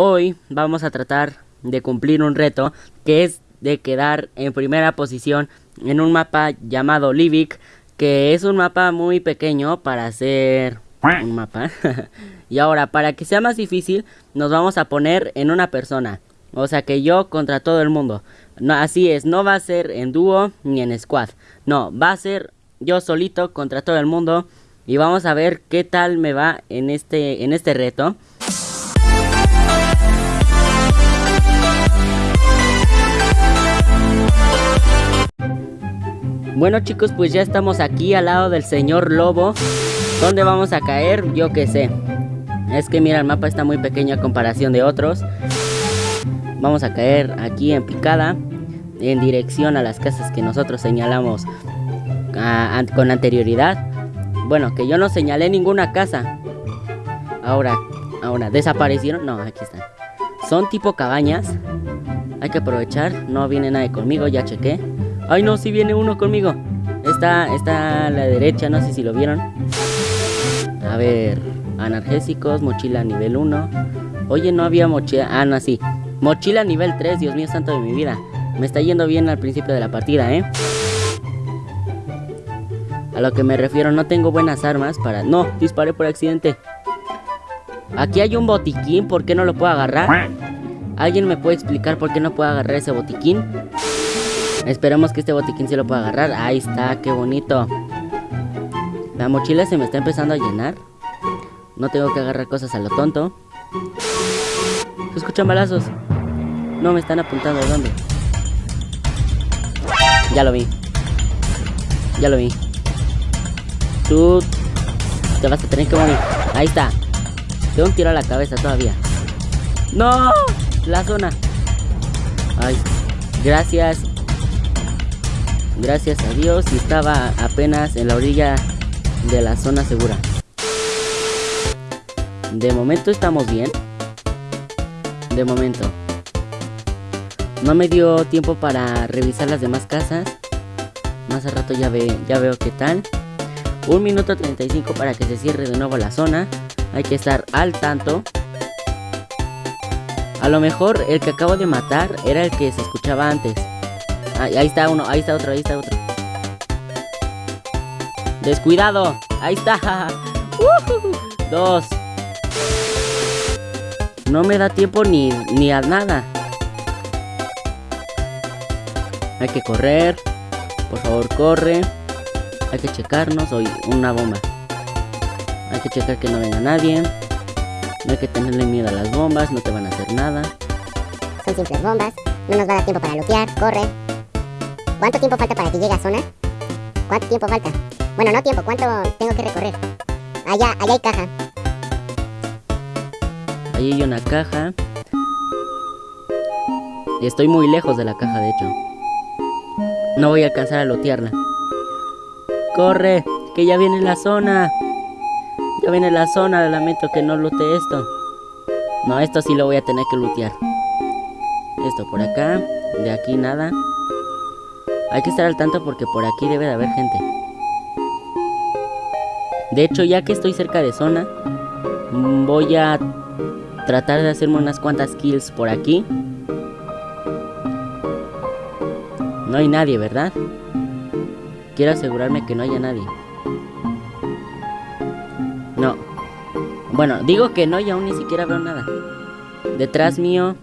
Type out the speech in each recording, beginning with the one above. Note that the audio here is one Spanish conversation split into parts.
hoy vamos a tratar de cumplir un reto que es de quedar en primera posición en un mapa llamado Livik, que es un mapa muy pequeño para hacer un mapa. y ahora, para que sea más difícil, nos vamos a poner en una persona. O sea que yo contra todo el mundo. No, así es, no va a ser en dúo ni en squad. No, va a ser yo solito contra todo el mundo. Y vamos a ver qué tal me va en este, en este reto. Bueno chicos, pues ya estamos aquí al lado del señor Lobo. ¿Dónde vamos a caer? Yo qué sé. Es que mira, el mapa está muy pequeño a comparación de otros. Vamos a caer aquí en picada. En dirección a las casas que nosotros señalamos con anterioridad. Bueno, que yo no señalé ninguna casa. Ahora, ahora, ¿desaparecieron? No, aquí están. Son tipo cabañas. Hay que aprovechar. No viene nadie conmigo, ya chequé. Ay, no, si viene uno conmigo. Está, está a la derecha, no sé si lo vieron. A ver, analgésicos, mochila nivel 1. Oye, no había mochila. Ah, no, sí. Mochila nivel 3, Dios mío santo de mi vida. Me está yendo bien al principio de la partida, ¿eh? A lo que me refiero, no tengo buenas armas para... No, disparé por accidente. Aquí hay un botiquín, ¿por qué no lo puedo agarrar? ¿Alguien me puede explicar por qué no puedo agarrar ese botiquín? Esperemos que este botiquín se lo pueda agarrar. Ahí está, qué bonito. La mochila se me está empezando a llenar. No tengo que agarrar cosas a lo tonto. Se escuchan balazos. No me están apuntando de dónde. Ya lo vi. Ya lo vi. Tú te vas a tener que morir. Ahí está. Tengo un tiro a la cabeza todavía. ¡No! La zona. Ay. Gracias. Gracias a Dios y estaba apenas en la orilla de la zona segura. De momento estamos bien. De momento. No me dio tiempo para revisar las demás casas. Más a rato ya, ve, ya veo qué tal. Un minuto 35 para que se cierre de nuevo la zona. Hay que estar al tanto. A lo mejor el que acabo de matar era el que se escuchaba antes. Ahí, está uno, ahí está otro, ahí está otro. Descuidado. Ahí está. Dos. No me da tiempo ni, ni a nada. Hay que correr. Por favor, corre. Hay que checarnos. Hoy una bomba. Hay que checar que no venga nadie. No hay que tenerle miedo a las bombas. No te van a hacer nada. Son simples bombas. No nos va a dar tiempo para lootear. Corre. ¿Cuánto tiempo falta para que llegue a zona? ¿Cuánto tiempo falta? Bueno, no tiempo, ¿cuánto tengo que recorrer? Allá, allá hay caja. Ahí hay una caja. Y estoy muy lejos de la caja, de hecho. No voy a alcanzar a lootearla. ¡Corre! ¡Que ya viene la zona! Ya viene la zona, lamento que no loote esto. No, esto sí lo voy a tener que lootear. Esto por acá. De aquí nada. Hay que estar al tanto porque por aquí debe de haber gente. De hecho, ya que estoy cerca de zona, mm, voy a tratar de hacerme unas cuantas kills por aquí. No hay nadie, ¿verdad? Quiero asegurarme que no haya nadie. No. Bueno, digo que no y aún ni siquiera veo nada. Detrás mío.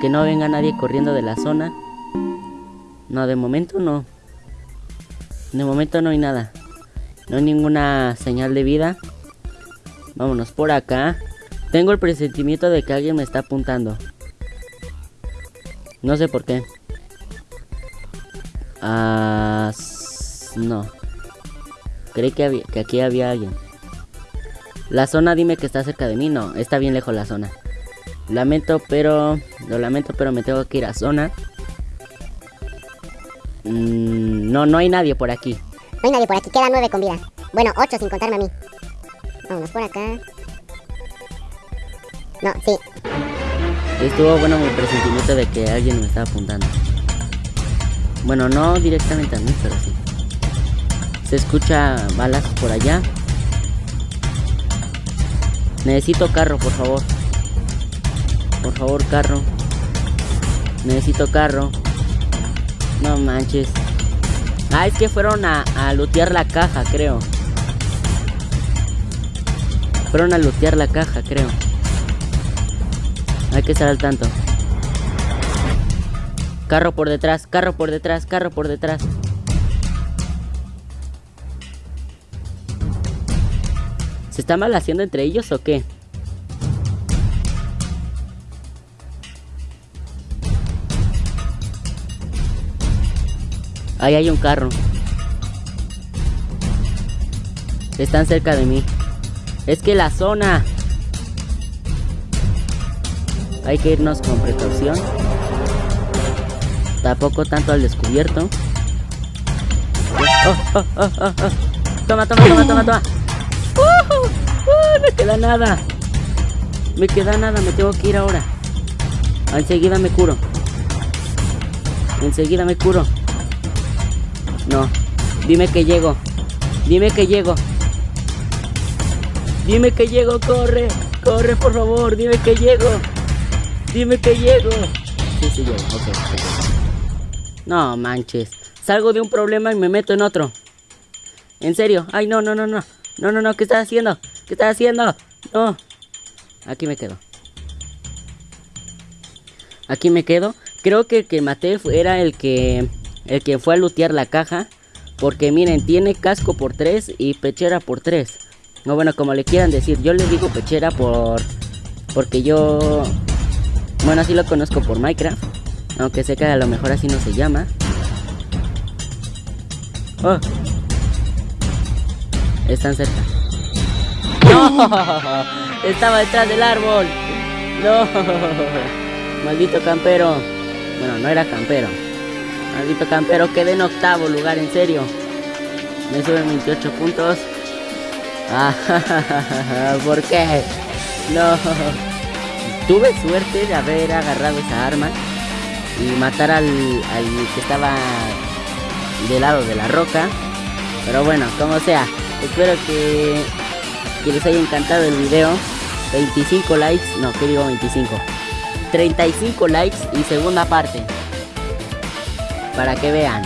Que no venga nadie corriendo de la zona. No, de momento no. De momento no hay nada. No hay ninguna señal de vida. Vámonos por acá. Tengo el presentimiento de que alguien me está apuntando. No sé por qué. Ah, no. Creí que, que aquí había alguien. La zona dime que está cerca de mí. No, está bien lejos la zona. Lamento, pero... Lo lamento, pero me tengo que ir a zona. Mm, no, no hay nadie por aquí. No hay nadie por aquí, quedan nueve con vida. Bueno, ocho sin contarme a mí. Vámonos por acá. No, sí. Estuvo bueno mi presentimiento de que alguien me estaba apuntando. Bueno, no directamente a mí, pero sí. Se escucha balas por allá. Necesito carro, por favor. Por favor, carro. Necesito carro. No manches. Ah, es que fueron a, a lootear la caja, creo. Fueron a lootear la caja, creo. Hay que estar al tanto. Carro por detrás, carro por detrás, carro por detrás. ¿Se está mal haciendo entre ellos o qué? Ahí hay un carro. Están cerca de mí. Es que la zona. Hay que irnos con precaución. Tampoco tanto al descubierto. Oh, oh, oh, oh. Toma, toma, toma, toma, toma. Me queda nada. Me queda nada, me tengo que ir ahora. Enseguida me curo. Enseguida me curo. No. Dime que llego. Dime que llego. Dime que llego, corre. Corre, por favor. Dime que llego. Dime que llego. Sí, sí, llego. Ok. No manches. Salgo de un problema y me meto en otro. En serio. Ay, no, no, no, no. No, no, no. ¿Qué estás haciendo? ¿Qué estás haciendo? No. Aquí me quedo. Aquí me quedo. Creo que el que maté era el que el que fue a lootear la caja. Porque miren, tiene casco por 3 y pechera por 3. No, bueno, como le quieran decir. Yo le digo pechera por... Porque yo... Bueno, así lo conozco por Minecraft. Aunque sé que a lo mejor así no se llama. Oh. Están cerca. Estaba detrás del árbol. No. Maldito campero. Bueno, no era campero. Maldito campero, quedé en octavo lugar, en serio. Me suben 28 puntos. Ah, ¿por qué? No. Tuve suerte de haber agarrado esa arma y matar al, al que estaba del lado de la roca. Pero bueno, como sea, espero que, que les haya encantado el video. 25 likes, no, que digo 25. 35 likes y segunda parte para que vean.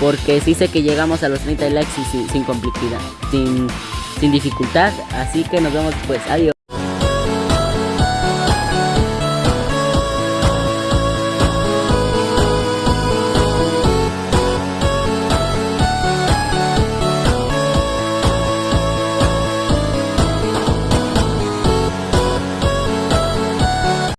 Porque sí sé que llegamos a los 30 likes y sin, sin complicidad, sin, sin dificultad. Así que nos vemos pues. Adiós.